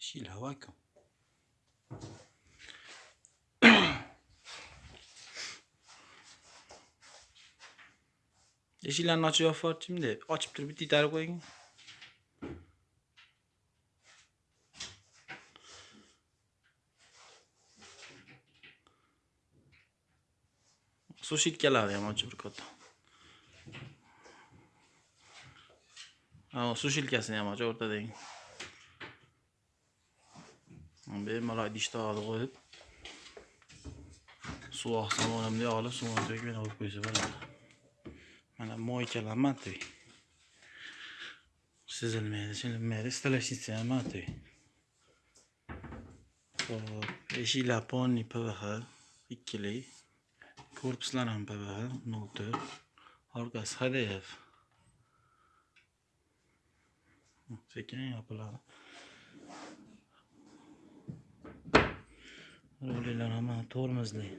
Eshiklar vakuum. Eshiklarni ochib yopib yuborchimda. Ochib turib bitta itarib qo'ying. Sushitkalarni ham ochib ko'rdim. Ha, sushilkasini ham ochib o'rtadagi. Bemalol idishni qo'yib suv oqsam onamda olib suvini to'kib olib qo'ysa bo'ladi. Mana moykalar matoy sizilmaydi silinmaydi stolashnica ham matoy hop eshiklar ponni pvx ikkili. Korpuslar ham pvx nol to'rt orqasi hdf sekin yopiladi. Rolilar ama tormozli.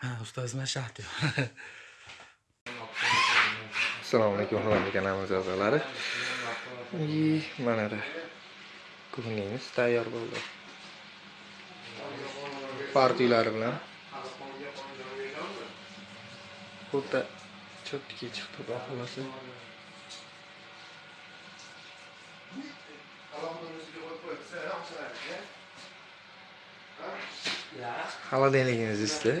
Ha, ustoz mashaq assalomu alaykum hurmatli kanalimiz a'zolari. И mana da tayyor bo'ldi. Partiyalar bilan o'ta cho'tki chiqdi xudo xohlasa холодильнигimiz ichdi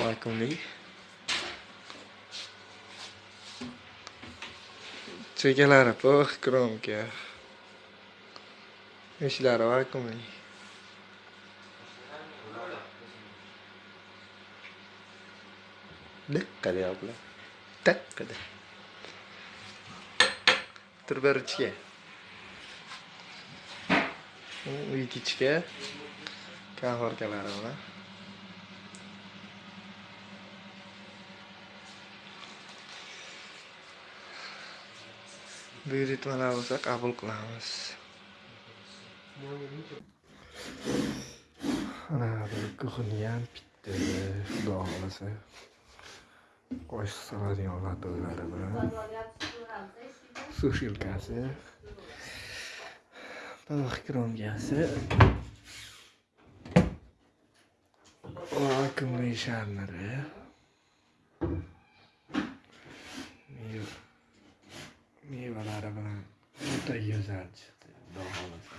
vakuumli chekalari pux kromka. Ishlari vakuumli Dikkat ya abla. Dikkat. Terberchiga. Uyitichga kahorkalari bilan. buyurtmalar bo'lsa qabul qilamiz mana bir kuxni ham bitdi xudo xohlasa qo'shiq soladigan latolari bilan sushilkasi balık kromkasi vakuumli sharniri mevalari bilan o'ta go'zal chiqdi xudo xohlasa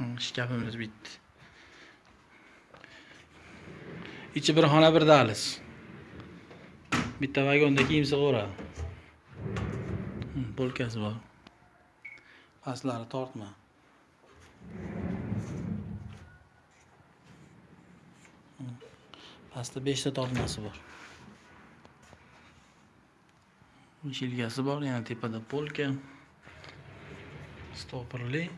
Shkafimiz bitdi. Ichi bir xona bir dahliz. Bitta vagonda kiyim sig'averadi. Polkasi bor. Pastlari tortma. Pastda 5 ta tortmasi bor. Shilgasi bor, yana tepada polka. Stopirli.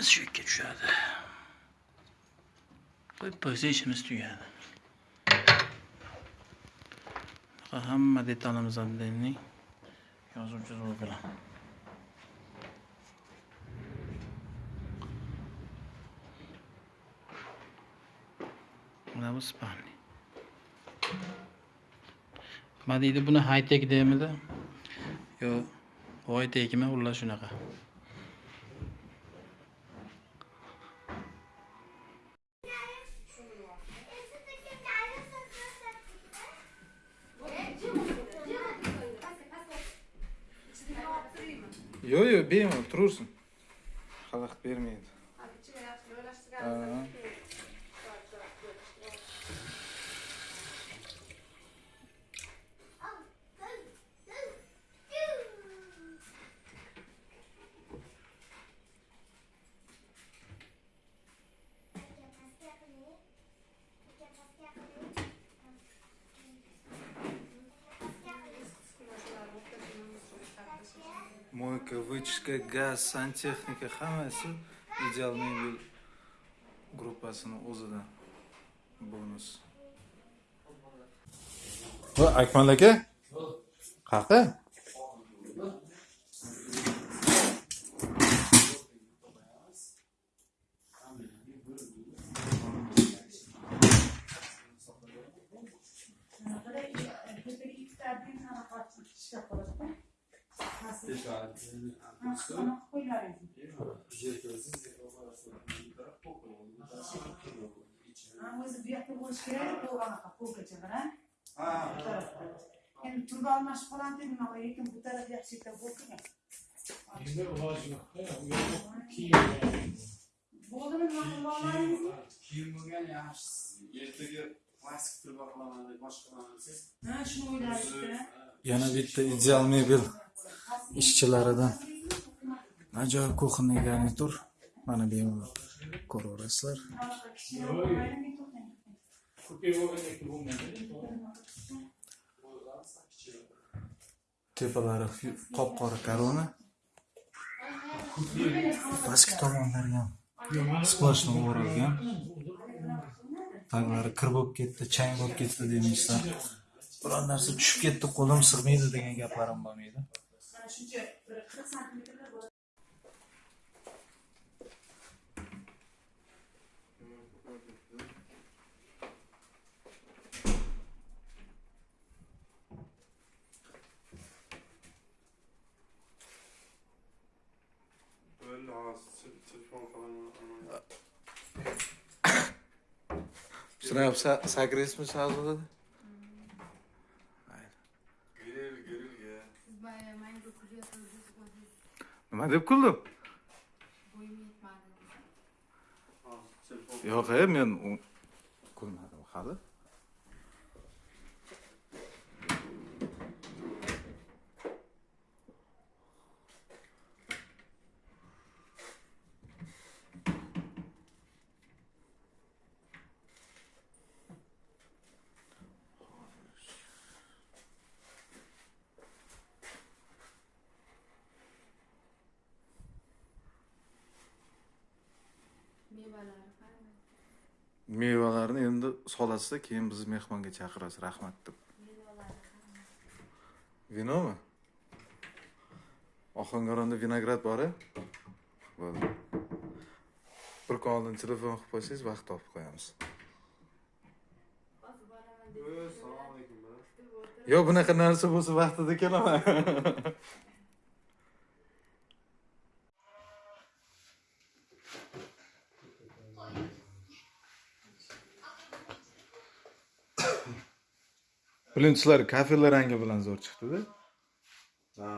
Başımız yük geçiyordu. Koyup böyle işimiz tüyüyordu. Hamma detalımızdan denli yazıcız olgulan. Buna bu spani. Ma deydi buni hayt ekdimi? Yo, voy tekimi ular shunaqa. Мойка, вычистка, gaz, santexnika hammasi ideal mebel gruppasini o'zida bonus. Va Akmal aka? Qayerda? O'zi bu yoqda bo'lishi kerak bu anaqa polkacha mana bu tarafda endi turba almashib qoladida nima qilay lekin bu taraf yaxshi yerda bo'lgan bo'ldimi nima qilmoqlaringizmi kiyim bo'lgan yaxshisi ertaga plastik turba qilaman deb boshqa qilaman desangiz ha shuni o'ylayapti Yana bitta ideal mebel ishchilaridan ajoyib kuxonniy garnitur. Mana bemalol ko'raverasizlar. Tepalari qop-qora korona. Pastki tomonlari ham splashni o'ralgan. Taglari kir bo'lib ketdi, chang bo'lib ketdi deymizlar. Biron narsa tushib ketdi, qo'lim sig'maydi degan gaplarim bo'lmaydi. shuncha bir qirq santimetrlar bo'ladi bo'ldi grillga mango kulyapsiz o'zingiz Nima deb kuldim? bo'yim yetmadi hozir telefon Yo'q, e, men kulmadim hali. mevalari qanday Mevalarni endi solasizda, keyin bizni mehmonga chaqirasiz, rahmat deb. Vinomi? Ohangaronda vinograd bor-a? Bo'ldi. Bir kun oldin telefon qilib qo'ysangiz, vaqt topib qo'yamiz. Yo'q, bunaqa narsa bo'lsa vaqtida kelaman. Birinchilar kafelar rangi bilan zo'r chiqdi-da. ha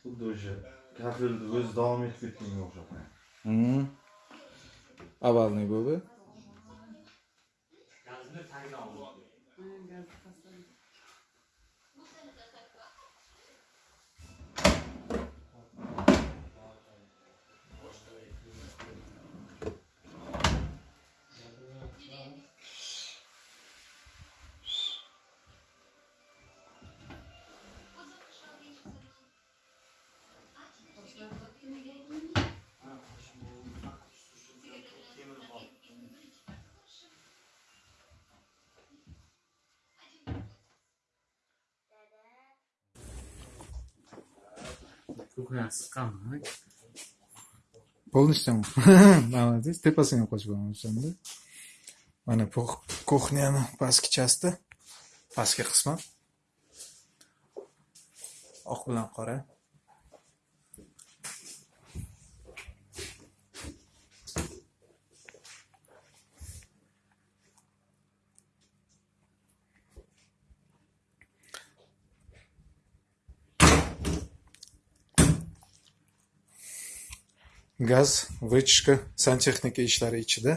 xuddi o'sha kafelni o'zi davom etib ketganga o'xshab Hmm. Avvalniy bu-bu. Полностью. Молодец. Ты последний qo'shib olishanda. Mana bu kuxnyani pastki chasti. Pastki qismi. Oq bilan qora. Gaz, vычка, santexnika ishlari ichida.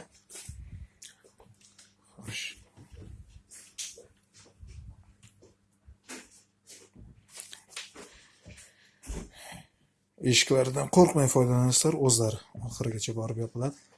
Eshiklaridan qo'rqmay foydalansizlar, o'zlari oxirigacha borib yopiladi.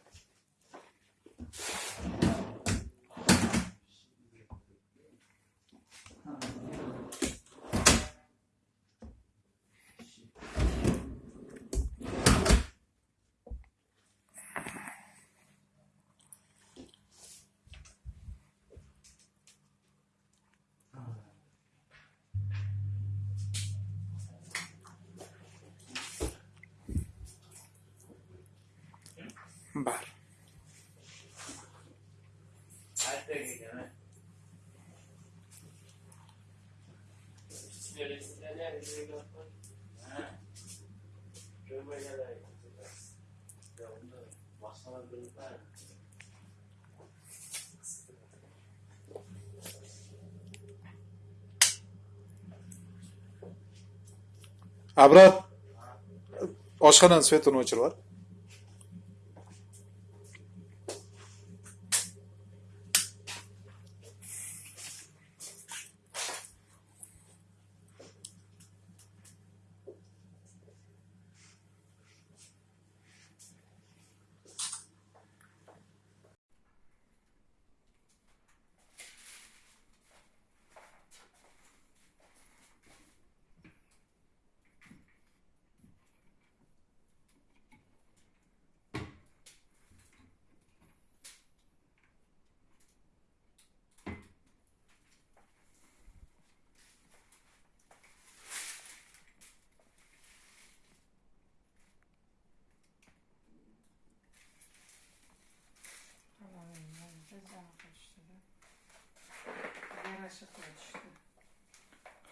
Bar. Abror. Oshxonani svetini o'chirib yubor.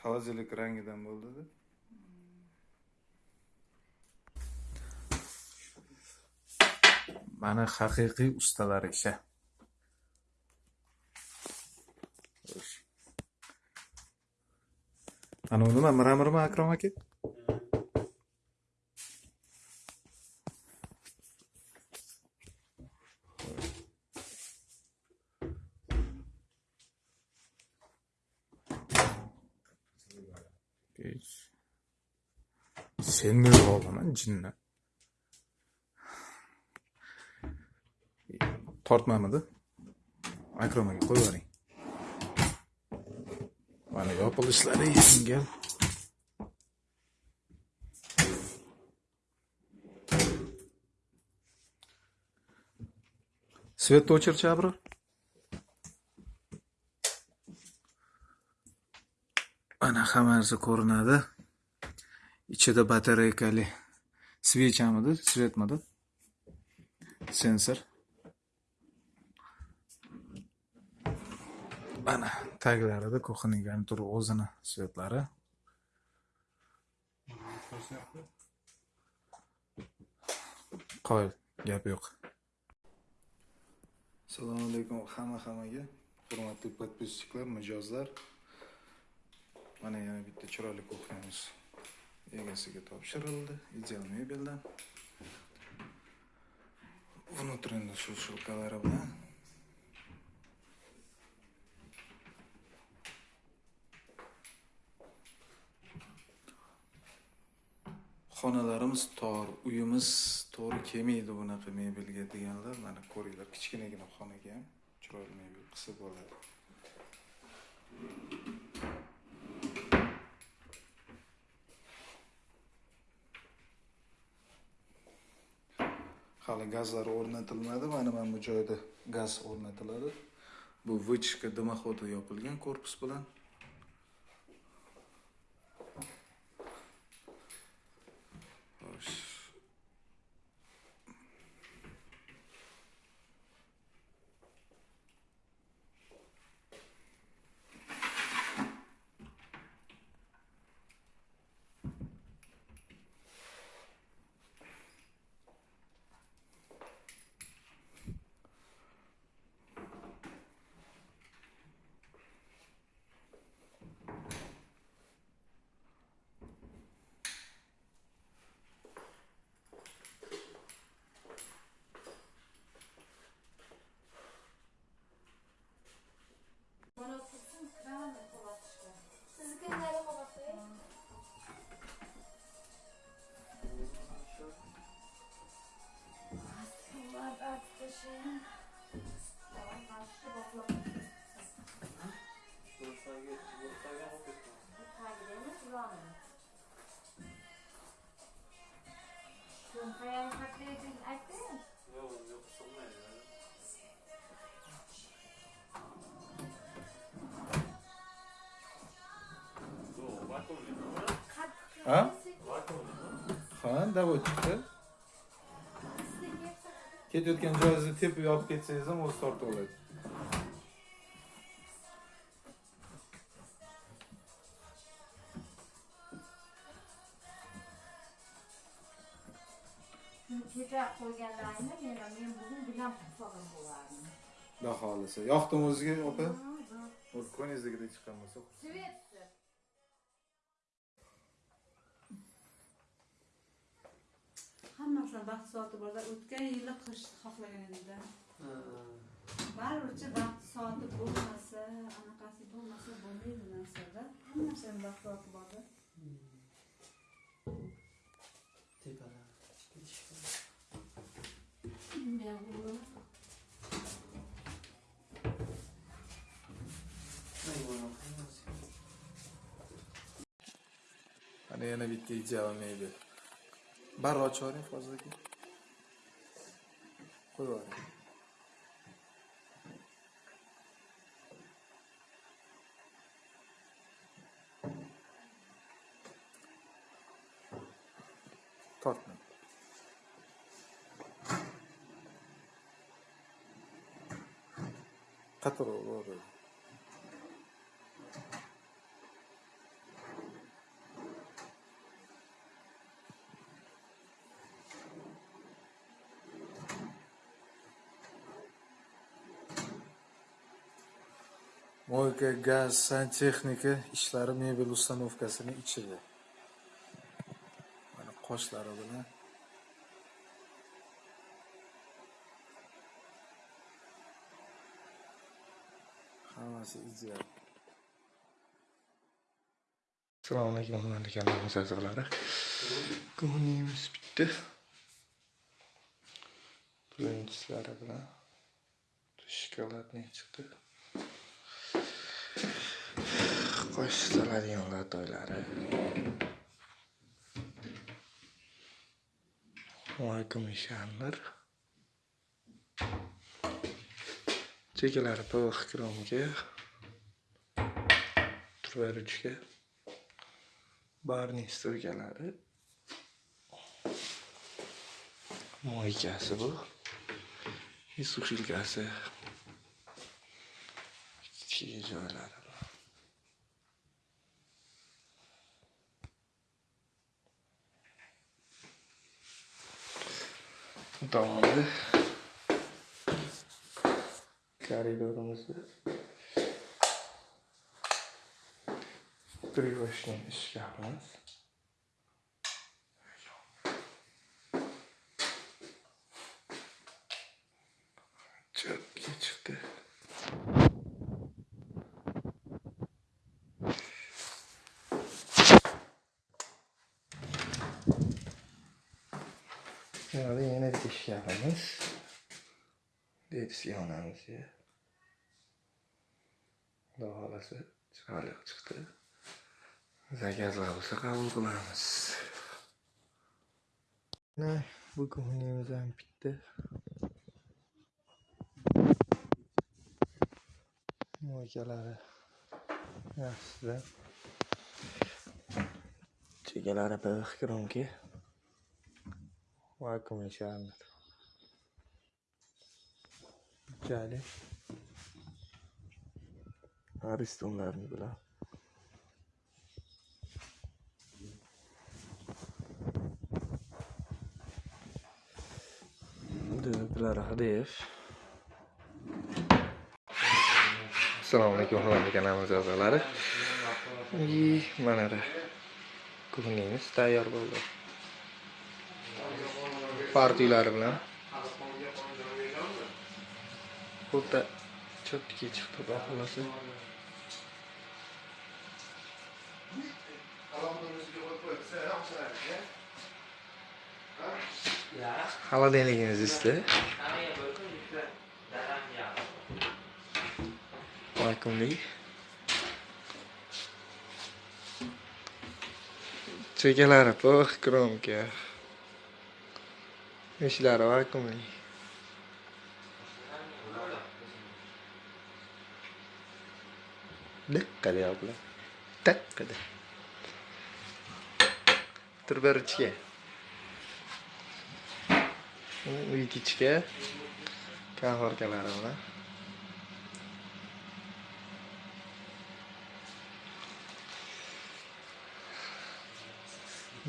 Havazilik rangidan bo'ldi-da. Mana haqiqiy ustalar ishi. Xo'sh. Ana u nima miramirmi Akrom aka? Geç. Senin oğlanın cinne. Tartmamadı. Akrama koy varayım. Bana yapılışları için gel. Свет очерча, бро? Abror. Hammasi ko'rinadi. Ichida batareykali svechamidi, svetmidi? Sensor. Mana taglarida kuxnyani turib o'zini svetlari. qoyil gap yo'q. Assalomu alaykum hamma hammaga. Hurmatli podpisчиклар, mijozlar. Mana yana bitta chiroyli kuxnyamiz egasiga topshirildi. Ideal mebeldan. Внутренний shulkalari bilan xonalarimiz tor, uyimiz to'g'ri kelmaydi bunaqa mebelga deganlar, mana ko'ringlar, kichkinagina xonaga ham chiroyli mebel qilsa bo'ladi. Hali gazlar o'rnatilmadi, mana mana bu joyda gaz o'rnatiladi. Bu vichka дымохода yopilgan korpus bilan. Ketayotgan joyingizni tepib yopib ketsangiz ham o'zi tortib oladi. Kecha qo'yganlaringni meni men bugun bilan tutfog'im bo'lardim. Xudo xohlasa. Yoqdimi o'ziga opa? O'z ko'nglingizdagidek chiqqan bo'lsa. Svetsi. Hammasini vaqt soati borda o'tgan yili qish xohlagan edida. Baribircha vaqt soati bo'lmasa anaqasi bo'lmasa bo'lmaydi narsada. Hammasini vaqt soati borda. Mana yana bitta ideal mebel. Barra ochib yuboring Fozil aka. Qo'yib yuboring. Tortma. Qattiq ur. Moyka, gaz, santexnika ishlari mebel ustanovkasini ichida. Mana qoshlari bilan hammasi ideal. Assalomu alaykum hurmatli kanalimiz a'zolari. Ko'nglimiz bitdi. Birinchilari bilan shokoladni chiqdi. Qo'shiladigan latoylari. Voy komishanlar. Chekalari PVX kromga. Turvarishga. Barning sturkalari. Moykasi bu. И sushilkasi. Kichik joylari tamamdır. Koridorumuzu Privaşın işgahımız. Çok iyi çıktı. Yani ishkabimiz. Deydi yonamizga. Xudo xohlasa chiroyli chiqdi. Zakazlar bo'lsa qabul qilamiz. Mana bu ko'nglingiz ham bitdi. Moykalari yaxshida. Chekalari bir kromga. Va komishanlar. Jali. Aristonlarni bilan. Dövdülər Hadiyev. Assalomu alaykum hurmatli kanalimiz a'zolari. Mana da ko'nglingiz tayyor bo'ldi. Partiyalar bilan bo'ldi ちょっと聞いちゃったか話 холодильниgingiz ichida vakuumlik chekalari pux kromka eshiklari vakuumlik diqqa deyaptilar taqqada tur bir ichga uy ichga kahorkalari bilan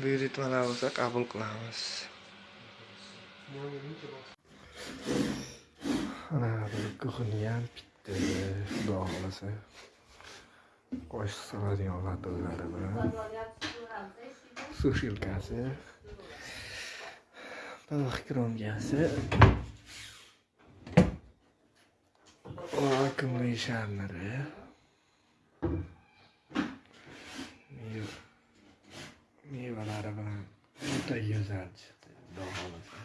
buyurtmalar bo'lsa qabul qilamiz ana bir kuxni ham bitdi xudo xohlasa qo'shiq soladigan latolari bilan sushilkasi balık kromkasi vakuumli sharniri Meva- mevalari bilan juda go'zal chiqdi xudo xohlasa